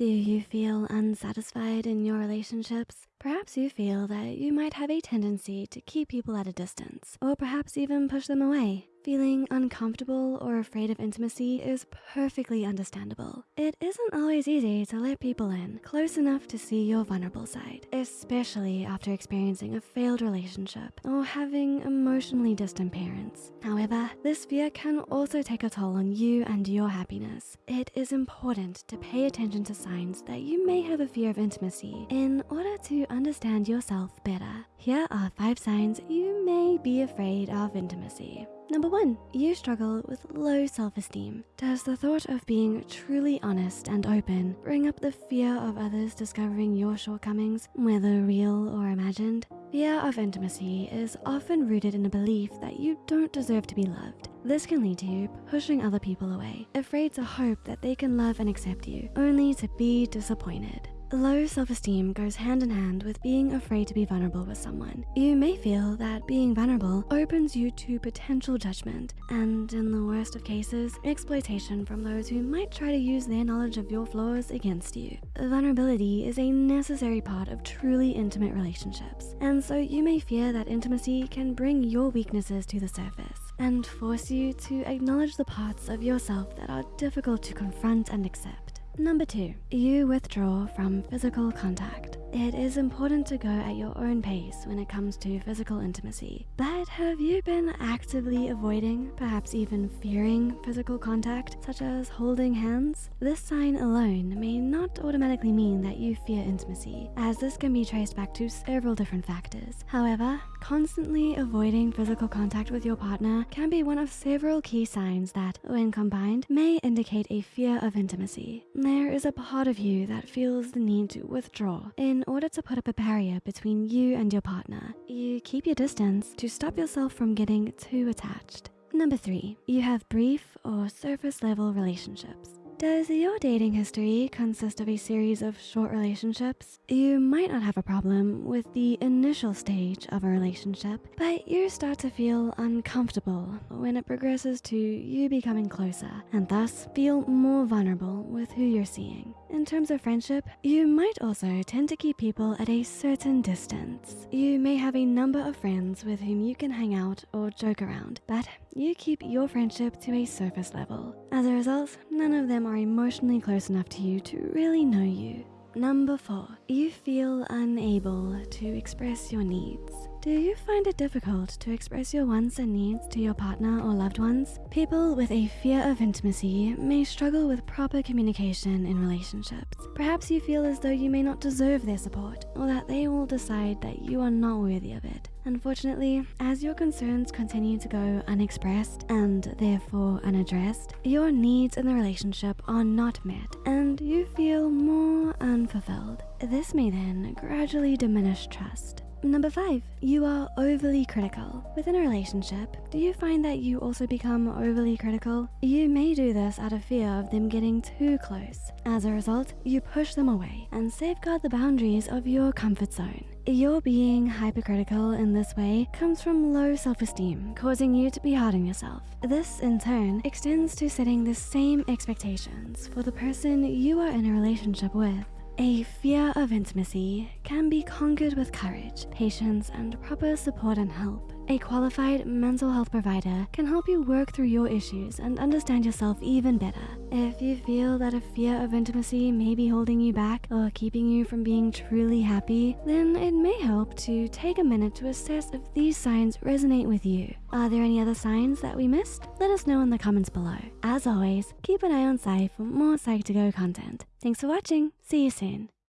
Do you feel unsatisfied in your relationships? Perhaps you feel that you might have a tendency to keep people at a distance, or perhaps even push them away. Feeling uncomfortable or afraid of intimacy is perfectly understandable. It isn't always easy to let people in close enough to see your vulnerable side, especially after experiencing a failed relationship or having emotionally distant parents. However, this fear can also take a toll on you and your happiness. It is important to pay attention to signs that you may have a fear of intimacy in order to understand yourself better. Here are five signs you may be afraid of intimacy. Number one, you struggle with low self-esteem. Does the thought of being truly honest and open bring up the fear of others discovering your shortcomings, whether real or imagined? Fear of intimacy is often rooted in a belief that you don't deserve to be loved. This can lead to you pushing other people away, afraid to hope that they can love and accept you, only to be disappointed. Low self-esteem goes hand in hand with being afraid to be vulnerable with someone. You may feel that being vulnerable opens you to potential judgment and in the worst of cases, exploitation from those who might try to use their knowledge of your flaws against you. Vulnerability is a necessary part of truly intimate relationships. And so you may fear that intimacy can bring your weaknesses to the surface and force you to acknowledge the parts of yourself that are difficult to confront and accept. Number two, you withdraw from physical contact. It is important to go at your own pace when it comes to physical intimacy. But have you been actively avoiding, perhaps even fearing physical contact, such as holding hands? This sign alone may not automatically mean that you fear intimacy, as this can be traced back to several different factors. However, constantly avoiding physical contact with your partner can be one of several key signs that, when combined, may indicate a fear of intimacy. There is a part of you that feels the need to withdraw in order to put up a barrier between you and your partner, you keep your distance to stop yourself from getting too attached. Number three, you have brief or surface level relationships. Does your dating history consist of a series of short relationships? You might not have a problem with the initial stage of a relationship, but you start to feel uncomfortable when it progresses to you becoming closer and thus feel more vulnerable with who you're seeing. In terms of friendship, you might also tend to keep people at a certain distance. You may have a number of friends with whom you can hang out or joke around, but you keep your friendship to a surface level. As a result, none of them are emotionally close enough to you to really know you. Number four, you feel unable to express your needs. Do you find it difficult to express your wants and needs to your partner or loved ones? People with a fear of intimacy may struggle with proper communication in relationships. Perhaps you feel as though you may not deserve their support or that they will decide that you are not worthy of it. Unfortunately, as your concerns continue to go unexpressed and therefore unaddressed, your needs in the relationship are not met and you feel more unfulfilled. This may then gradually diminish trust. Number five, you are overly critical. Within a relationship, do you find that you also become overly critical? You may do this out of fear of them getting too close. As a result, you push them away and safeguard the boundaries of your comfort zone. Your being hypercritical in this way comes from low self-esteem, causing you to be hard on yourself. This, in turn, extends to setting the same expectations for the person you are in a relationship with. A fear of intimacy can be conquered with courage, patience, and proper support and help. A qualified mental health provider can help you work through your issues and understand yourself even better. If you feel that a fear of intimacy may be holding you back or keeping you from being truly happy, then it may help to take a minute to assess if these signs resonate with you. Are there any other signs that we missed? Let us know in the comments below. As always, keep an eye on Psy for more Psych2Go content. Thanks for watching. See you soon.